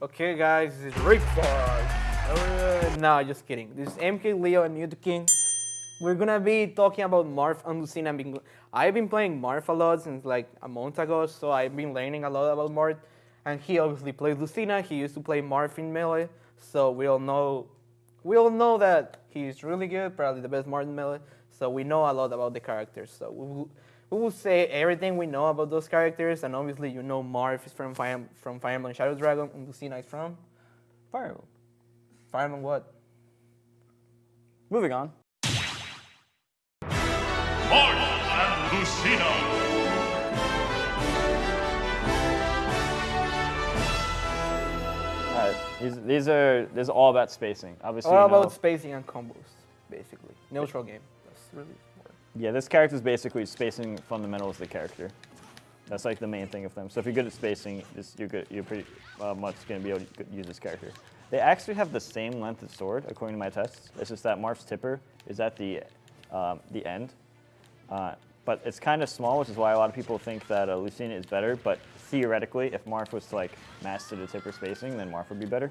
Okay, guys, this is Rick Uh, no, just kidding. This is MKLeo and Mew2King. We're gonna be talking about Marth and Lucina. I've been playing Marth a lot since like a month ago, so I've been learning a lot about Marth. And he obviously plays Lucina. He used to play Marth in Melee, so we all know, we all know that he's really good, probably the best Marth in Melee. So we know a lot about the characters. So we will, we will say everything we know about those characters, and obviously you know Marth is from Fire, from Fire Emblem Shadow Dragon, and Lucina is from Fire Emblem. Fire Emblem what? Moving on. Marth and Lucina. All right, these, these are this is all about spacing. Obviously, All you know- about spacing and combos, basically. Neutral game. Really. Yeah, this character is basically spacing fundamental of the character. That's like the main thing of them. So if you're good at spacing, you're good. You're pretty uh, much going to be able to use this character. They actually have the same length of sword, according to my tests. It's just that Marth's tipper is at the um, the end, uh, but it's kind of small, which is why a lot of people think that uh, Lucina is better. But theoretically, if Marth was to like master the tipper spacing, then Marth would be better.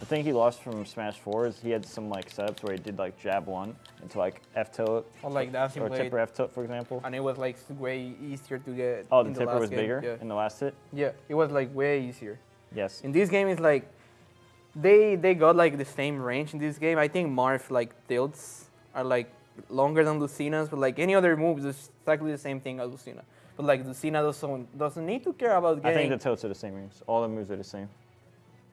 The thing he lost from Smash 4 is he had some like setups where he did like jab one into like F tilt oh, Or like dancing or blade. tipper F tilt, for example. And it was like way easier to get. Oh, the tipper last was game. bigger Yeah. in the last hit. yeah, it was like way easier. Yes. In this game, it's like they they got like the same range in this game. I think Marth like tilts are like longer than Lucina's, but like any other moves, it's exactly the same thing as Lucina. But like Lucina doesn't doesn't need to care about game. I think the tilts are the same range. All the moves are the same.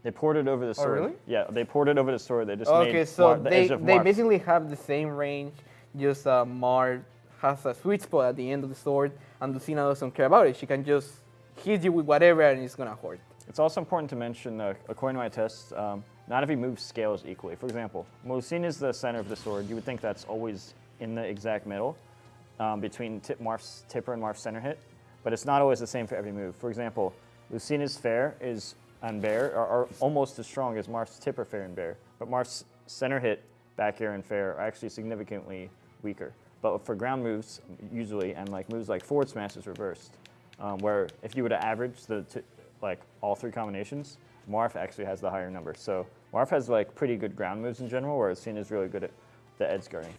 They ported over the sword. Oh, really? Yeah, they ported over the sword. They just Okay, made so the they edge of they basically have the same range. Just uh, Mar has a sweet spot at the end of the sword, and Lucina doesn't care about it. She can just hit you with whatever, and it's gonna hurt. It's also important to mention, uh, according to my tests, um, not every move scales equally. For example, Lucina is the center of the sword. You would think that's always in the exact middle um, between tip Marth's tipper and Marth's center hit, but it's not always the same for every move. For example, Lucina's fair is on bear are, are almost as strong as Marth's tipper fair and bear, but Marth's center hit, back air, and fair are actually significantly weaker. But for ground moves, usually, and like moves like forward smash is reversed, um, where if you were to average the like all three combinations, Marth actually has the higher number. So Marth has like pretty good ground moves in general, whereas Cena is really good at the edge guarding.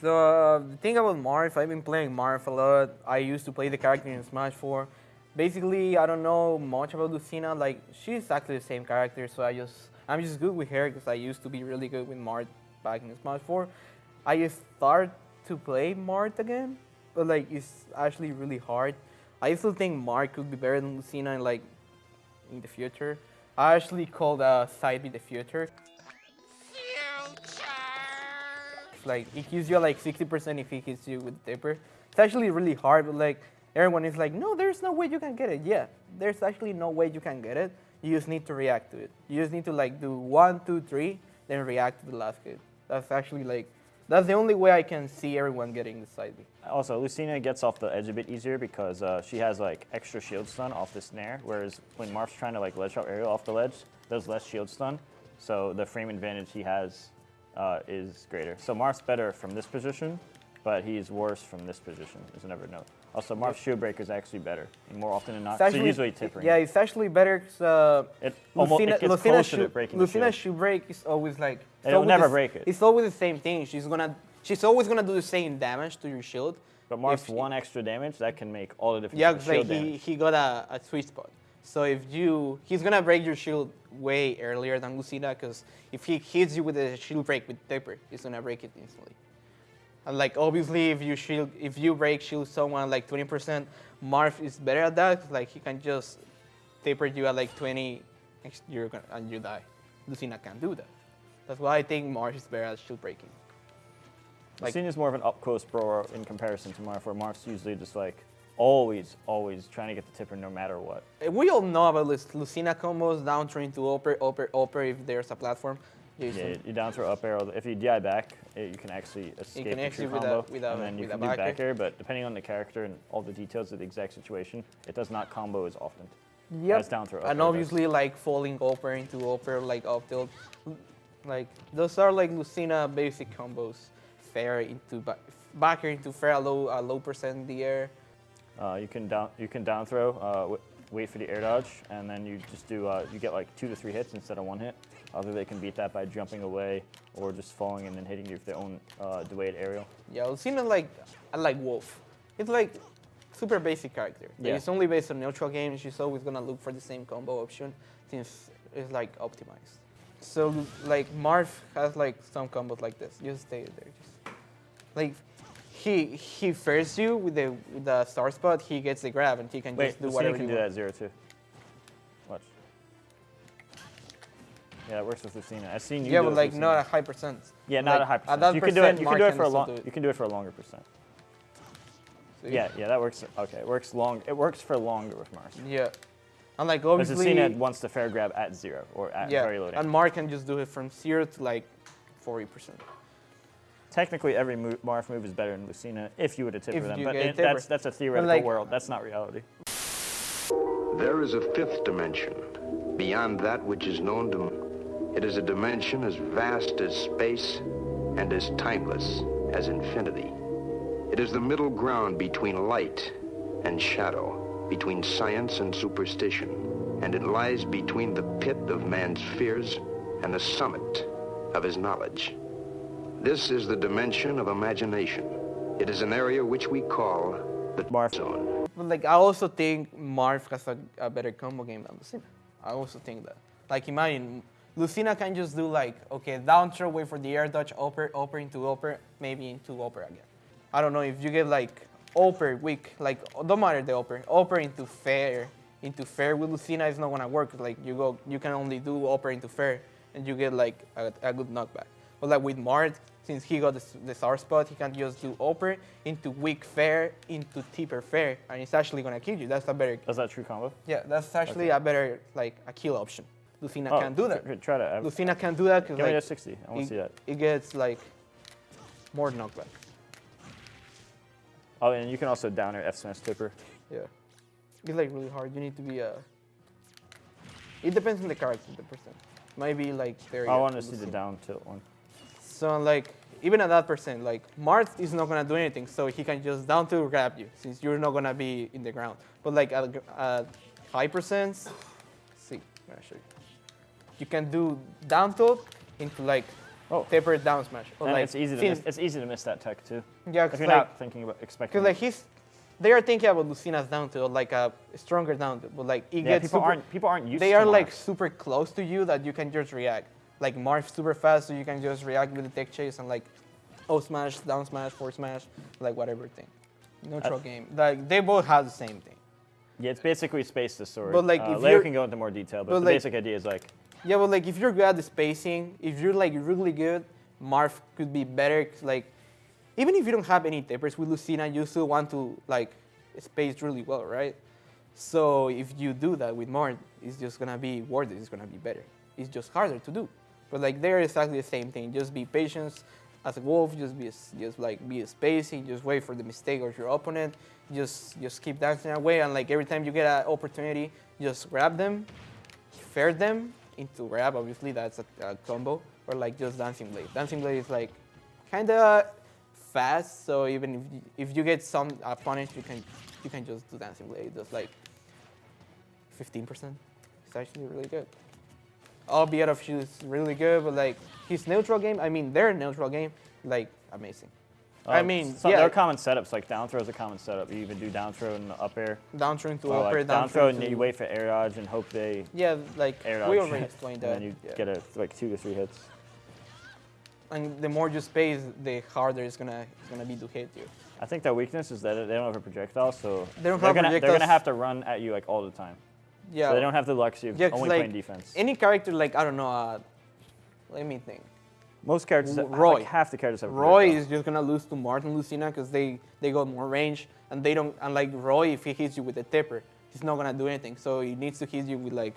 So uh, the thing about Marth, I've been playing Marth a lot. I used to play the character in Smash 4. Basically, I don't know much about Lucina. Like she's actually the same character, so I just I'm just good with her because I used to be really good with Marth back in Smash 4. I just start to play Marth again, but like it's actually really hard. I still think Marth could be better than Lucina in like in the future. I actually called uh, side B the future. like it gives you like 60% if he hits you with the tipper. It's actually really hard, but like everyone is like, no, there's no way you can get it. Yeah, there's actually no way you can get it. You just need to react to it. You just need to like do one, two, three, then react to the last hit. That's actually like, that's the only way I can see everyone getting the side B. Also, Lucina gets off the edge a bit easier because uh, she has like extra shield stun off the snare, whereas when Marth's trying to like ledge drop aerial off the ledge, there's less shield stun, so the frame advantage he has uh, is greater. So Marth's better from this position, but he's worse from this position, is another note. Also, Marth's shield breaker is actually better, and more often than not, It's so actually, usually tippering. Yeah, it's actually better because uh, It almost- it gets Lucina closer to breaking the Lucina shield. shoe break is always like. It'll never the break it. It's always the same thing. She's gonna, she's always gonna do the same damage to your shield. But Marth's If- one extra damage, that can make all the difference. Yeah, because like he, damage. he got a, a sweet spot. So if you, he's gonna break your shield way earlier than Lucina, because if he hits you with a shield break with Tipper, he's gonna break it instantly. And like obviously, if you shield, if you break shield someone like 20%, Marth is better at that. like he can just tipper you at like 20, and you're gonna, and you die. Lucina can't do that. That's why I think Marth is better at shield breaking. like- Lucina's more of an up close brawler in comparison to Marth, where Marth's usually just like always, always trying to get the tipper no matter what. We all know about Luc- Lucina combos, down throw to upper, upper, upper if there's a platform. Yeah, you down throw up arrow. If you DI back, it, you can actually escape can the actually true with a- combo, with a- and then you can do back back air. But depending on the character and all the details of the exact situation, it does not combo as often. Yep. As down throw and air does. obviously like falling upper into upper, like up tilt. Like those are like Lucina basic combos. Fair into back, back air into fair, low, a low percent in the air. Uh, you can down you can down throw uh, wait for the air dodge, and then you just do uh, you get like two to three hits instead of one hit. Either they can beat that by jumping away or just falling and then hitting you with their own uh, delayed aerial. Yeah, Lucina like I like Wolf. It's like super basic character. Like, Yeah. It's only based on neutral games. She's always gonna look for the same combo option since it's like optimized. So like Marv has like some combos like this. Just stay there. Just like he he first you with the with the star spot. He gets the grab and he can Wait, just do whatever can he do that wants. zero too. Watch. Yeah, it works with Lucina. I've seen you Yeah, but like not a high percent. Yeah, not like, a high percent. that you can do it. You can do it for a long. You can do it for a longer percent. So, Yeah, yeah, that works. Okay, it works long. It works for longer with Mars. Yeah. And like Because obviously. Lucina wants the fair grab at zero or at yeah. very low damage. And Mark can just do it from zero to like forty percent. Technically, every move, Marth move is better than Lucina if you were to tipper If them, but it- that's that's a theoretical like- world. That's not reality. There is a fifth dimension, beyond that which is known to man. It is a dimension as vast as space and as timeless as infinity. It is the middle ground between light and shadow, between science and superstition, and it lies between the pit of man's fears and the summit of his knowledge. This is the dimension of imagination. It is an area which we call the Marth. zone. But like I also think Marv has a, a better combo game than Lucina. I also think that. Like imagine Lucina can just do like okay down throw, wait for the air dodge, upper, upper into upper, maybe into upper again. I don't know if you get like upper weak, like don't matter the upper, upper into fair, into fair with Lucina is not gonna work. Like you go, you can only do upper into fair, and you get like a, a good knockback. But like with Mart, since he got the, the star spot, he can just do upper into weak fair into tipper fair, and it's actually gonna kill you. That's a better, Is that true combo? yeah, that's actually a better like a kill option. Lucina Oh, can't do that. tr- tr- Try to. uh, Lucina can't do that because Give me a like 60. I want to see that. it gets like more knockback. Oh, and you can also down air F smash tipper. Yeah, it's like really hard. You need to be a. It depends on the character, the percent. Maybe like there. I want to see the down tilt one. So like even at that percent, like Mart is not gonna do anything, so he can just down to grab you since you're not gonna be in the ground. But like at, at high percents, see, I'm gonna show you. You can do down tilt into like Oh. tipper down smash. Or And like it's easy to miss. It's easy to miss that tech too. Yeah, If cause you're like, not thinking about expecting. cause like he's, they are thinking about Lucina's down tilt, like a stronger down tilt, but like it yeah, gets people super, aren't people aren't used. they are like super close to you that you can just react. Like Marth super fast, so you can just react with the tech chase and like, oh smash, down smash, forward smash, like whatever thing. Neutral game. Like they both have the same thing. Yeah, it's basically space to sword. But, like, uh, you're- can go into more detail, but, but, the like- basic idea is like Yeah, but like if you're good at the spacing, if you're like really good, Marth could be better. like even if you don't have any tippers with Lucina, you still want to like space really well, right? So if you do that with Marth, it's just gonna be worth it. It's gonna be better. It's just harder to do. But like they're exactly the same thing. Just be patient as a wolf. Just be just like be a spacing. Just wait for the mistake of your opponent. Just just keep dancing away. And like every time you get an opportunity, just grab them, fair them into grab. Obviously that's a, a combo. Or like just dancing blade. Dancing blade is like kind of fast. So even if you, if you get some uh, punish, you can you can just do dancing blade. Just like 15%. It's actually really good. Albeit of she's really good, but like his neutral game, I mean their neutral game, like amazing. I uh, mean, some, yeah. there are common setups like down throw is a common setup. You even do down throw and up air. Down throw into Or upper, like down, down throw and you wait for air dodge and hope they Yeah, like air dodge. we already explained that. and then you yeah. get a like two to three hits. and the more you space, the harder it's gonna it's gonna be to hit you. I think their weakness is that they don't have a projectile, so They don't have gonna, They're gonna have to run at you like all the time. Yeah. So they don't have the luxury of yeah, only like, playing defense. Any character like I don't know, uh, let me think. Most characters, Roy. like half the characters have. Roy is just gonna lose to Martin Lucina because they they got more range and they don't. And like Roy, if he hits you with a tipper, he's not gonna do anything. So he needs to hit you with like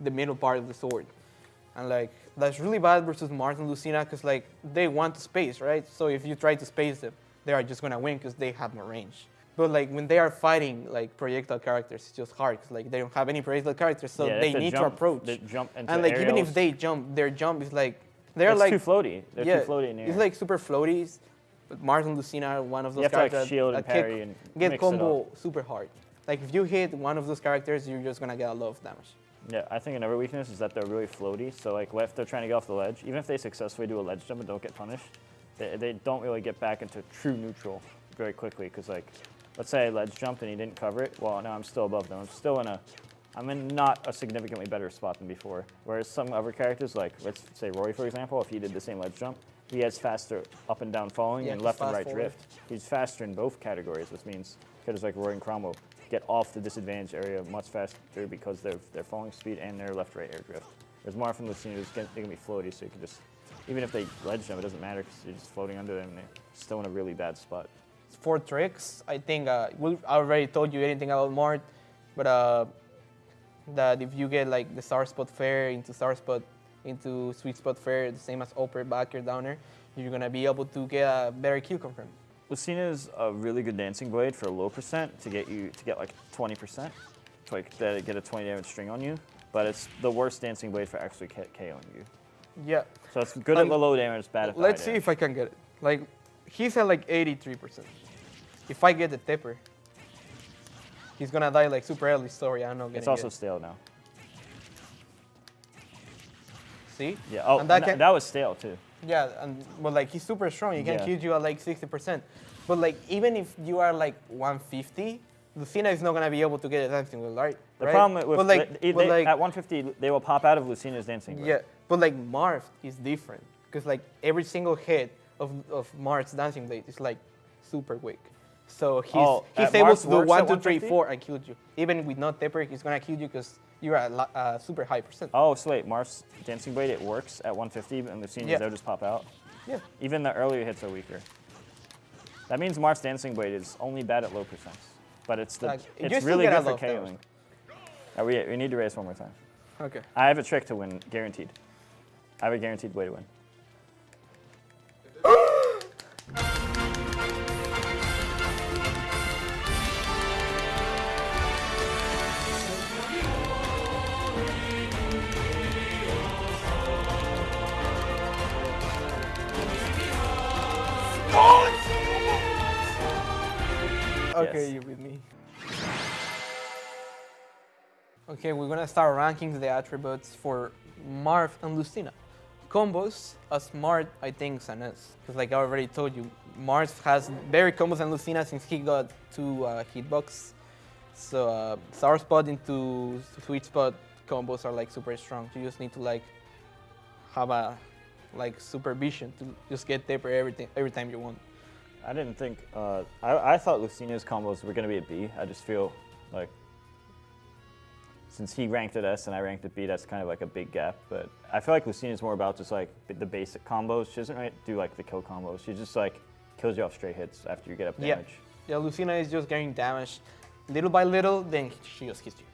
the middle part of the sword, and like that's really bad versus Martin Lucina because like they want to space, right? So if you try to space them, they are just gonna win because they have more range. But like when they are fighting like projectile characters, it's just hard because like they don't have any projectile characters, so Yeah, they need to approach. they jump and like even if they jump, their jump is like they're it's like too floaty. They're yeah, too floaty in air. It's like super floaties. But Martin Lucina are one of those You have to, like, characters shield that and get- parry and get combo super hard. Like if you hit one of those characters, you're just gonna get a lot of damage. Yeah, I think another weakness is that they're really floaty. So like if they're trying to get off the ledge, even if they successfully do a ledge jump and don't get punished, they, they don't really get back into true neutral very quickly. Because like, let's say I ledge jumped and he didn't cover it. Well, now I'm still above them. I'm still in a, I'm in not a significantly better spot than before. Whereas some other characters, like let's say Roy for example, if he did the same ledge jump, he has faster up and down falling Yeah, and left and right forward. drift. He's faster in both categories, which means characters like Roy and Chrom will get off the disadvantage area much faster because their their falling speed and their left right air drift. Whereas Marth and Lucina they're gonna be floaty, so you can just even if they ledge them, it doesn't matter because you're just floating under them and they're still in a really bad spot. For tricks, I think uh, we I already told you anything about Mart, but uh, that if you get like the star spot fair into star spot into sweet spot fair, the same as upper, backer, downer, you're gonna be able to get a better kill confirm. Lucina is a really good dancing blade for a low percent to get you to get like 20%, to like that get a 20 damage string on you. But it's the worst dancing blade for actually K- KOing you. Yeah. So it's good at Um, the low damage, bad at Let's see damage. if I can get it. Like he's at like 83%. If I get the tipper, he's gonna die like super early. Sorry, I'm not gonna. It's also stale now. see. Yeah. Oh, And that that, can- that was stale too. Yeah, and but like he's super strong. He can Yeah. kill you at like 60%. But like even if you are like 150, Lucina is not gonna be able to get a dancing wheel, right? The right? problem with like, they- but they- like at 150 they will pop out of Lucina's dancing. yeah, but like Marv is different because like every single hit of of Marv's dancing blade is like super quick. So he's Oh, he's at able Marv's to do one, at two, three, four, and kill you. Even with no tipper, he's gonna kill you because you're at uh, super high percent. Oh, so wait, Marth's dancing blade it works at 150, and Lucina's Yeah. they'll just pop out. Yeah. Even the earlier hits are weaker. That means Marth's dancing blade is only bad at low percents, but it's the Like, it's really good for. KOing. Uh, we, we need to raise one more time. Okay. I have a trick to win, guaranteed. I have a guaranteed way to win. Okay, Yes. you with me. Okay, we're gonna start ranking the attributes for Marv and Lucina. Combos, a smart, I think, is an S. Because like I already told you, Marv has better combos than Lucina since he got two uh, hitbox. So uh, sour spot into sweet spot combos are like super strong. You just need to like have a like supervision to just get tipper everything every time you want. I didn't think. Uh, I, I thought Lucina's combos were going to be a B. I just feel like since he ranked at S and I ranked at B, that's kind of like a big gap. But I feel like Lucina's more about just like the basic combos. She doesn't really do like the kill combos. She just like kills you off straight hits after you get up damage. Yeah, yeah Lucina is just getting damaged little by little, then she just hits you.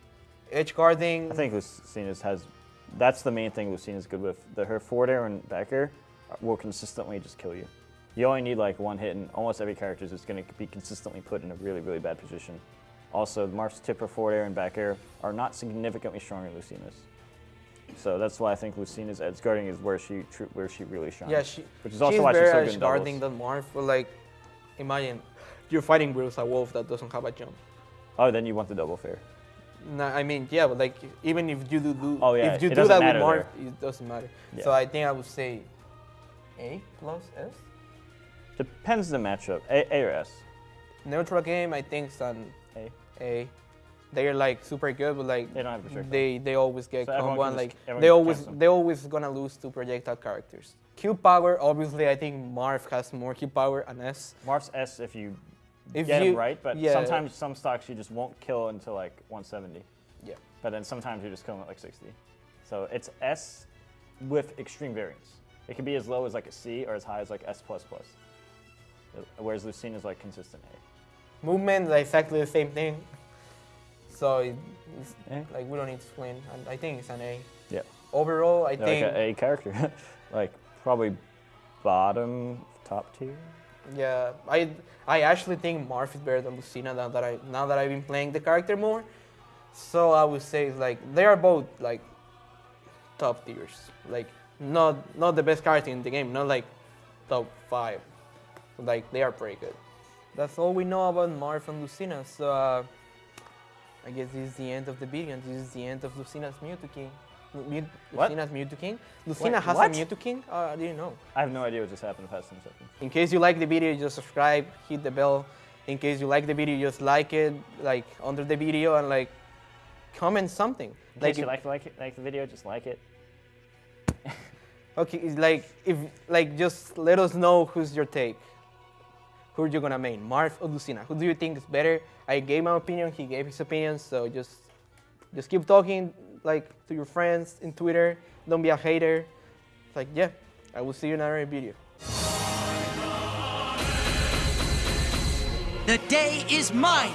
Edge guarding. I think Lucina's has. That's the main thing Lucina's good with. The, her forward air and back air will consistently just kill you. You only need like one hit, and almost every character is just going to be consistently put in a really, really bad position. Also, Marth's tipper, forward air, and back air are not significantly stronger than Lucina's. So that's why I think Lucina's edge guarding is where she tr- where she really shines. yeah, she. which is also she's why she's better so at good in guarding than Marth. But like, imagine you're fighting with a wolf that doesn't have a jump. Oh, then you want the double fair. No, I mean, yeah, but like even if you do, do Oh, yeah, if you it do that with matter Marth, it doesn't matter. So I think I would say A plus S. Depends the matchup. A, a or S. Neutral game, I think it's an A. A. They're like super good, but like They don't have restrict they they always get So combo and like they always they always gonna lose to projectile characters. Q power, obviously, I think Marv has more Q power and S. Marv's S if you If get you, him right, but yeah, sometimes some stocks you just won't kill until like 170. yeah, But then sometimes you just kill them at like 60. So it's S with extreme variance. It can be as low as like a C or as high as like S plus plus. Whereas Lucina is like consistent A. movement is exactly the same thing. So it's Yeah. like we don't need to explain. I think it's an A. Yeah. Overall, I Like think a A character. like probably bottom top tier. yeah, I I actually think Marv is better than Lucina now that I now that I've been playing the character more. So I would say like they are both like top tiers. Like not not the best character in the game, not like top five. Like they are pretty good. That's all we know about Marv and Lucina. So uh, I guess this is the end of the video, and this is the end of Lucina's Mew2King. Mew- What? Lucina's Mew2King. Lucina has what? a Mew2King. Uh, I didn't know. I have no idea what just happened the past 10 seconds. In case you like the video, just subscribe, hit the bell. In case you like the video, just like it, like under the video, and like comment something. In case you if- like, like, it- like the video, just like it. Okay, like if like just let us know who's your take. Who are you gonna main, Marth or Lucina? Who do you think is better? I gave my opinion, he gave his opinion, so just just keep talking like to your friends in Twitter. Don't be a hater. It's like yeah, I will see you in another video. The day is mine.